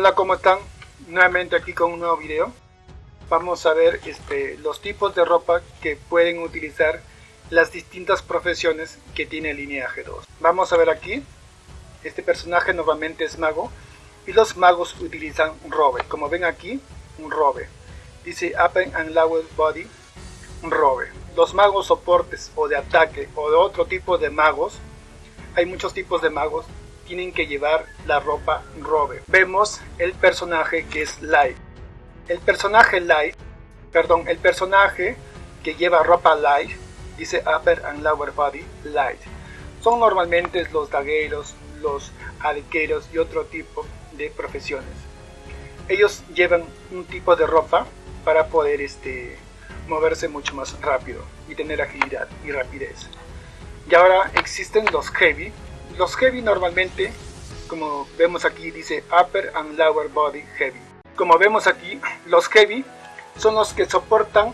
Hola, ¿cómo están? Nuevamente aquí con un nuevo video. Vamos a ver este, los tipos de ropa que pueden utilizar las distintas profesiones que tiene lineaje 2. Vamos a ver aquí. Este personaje nuevamente es mago y los magos utilizan un robe. Como ven aquí, un robe. Dice Upper and Lower Body, un robe. Los magos soportes o de ataque o de otro tipo de magos, hay muchos tipos de magos, tienen que llevar la ropa robe. Vemos el personaje que es Light. El personaje Light, perdón, el personaje que lleva ropa Light, dice Upper and Lower Body Light. Son normalmente los dagueros, los arqueros y otro tipo de profesiones. Ellos llevan un tipo de ropa para poder este, moverse mucho más rápido y tener agilidad y rapidez. Y ahora existen los heavy, los heavy normalmente, como vemos aquí, dice upper and lower body heavy. Como vemos aquí, los heavy son los que soportan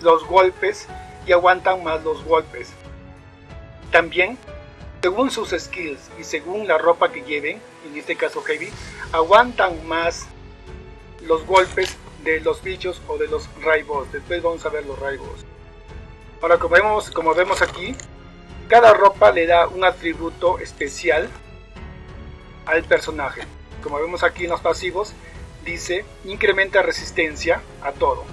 los golpes y aguantan más los golpes. También, según sus skills y según la ropa que lleven, en este caso heavy, aguantan más los golpes de los bichos o de los raibos. Después vamos a ver los raibos. Ahora como vemos, como vemos aquí, cada ropa le da un atributo especial al personaje. Como vemos aquí en los pasivos, dice incrementa resistencia a todo.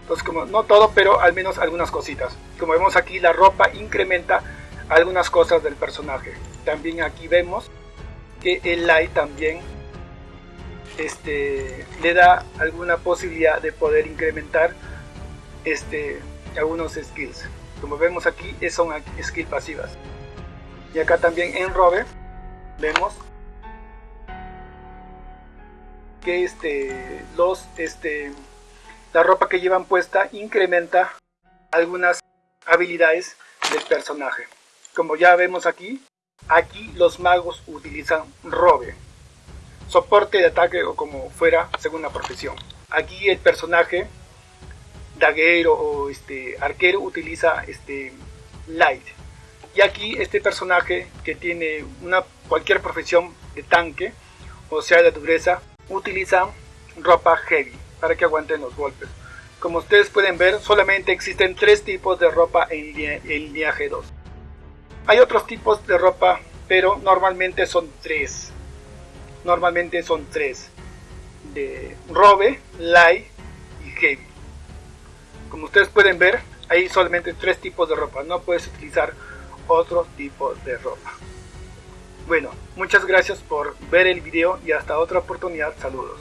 Entonces, como no todo, pero al menos algunas cositas. Como vemos aquí, la ropa incrementa algunas cosas del personaje. También aquí vemos que el light también este, le da alguna posibilidad de poder incrementar este, algunos skills como vemos aquí son skills pasivas. Y acá también en Robe vemos que este los este la ropa que llevan puesta incrementa algunas habilidades del personaje. Como ya vemos aquí aquí los magos utilizan robe soporte de ataque o como fuera según la profesión. Aquí el personaje daguero o este arquero utiliza este light. Y aquí este personaje que tiene una cualquier profesión de tanque o sea de dureza utiliza ropa heavy para que aguanten los golpes. Como ustedes pueden ver, solamente existen tres tipos de ropa en, en g 2. Hay otros tipos de ropa, pero normalmente son tres. Normalmente son tres. De robe, light y heavy. Como ustedes pueden ver, hay solamente tres tipos de ropa, no puedes utilizar otro tipo de ropa. Bueno, muchas gracias por ver el video y hasta otra oportunidad, saludos.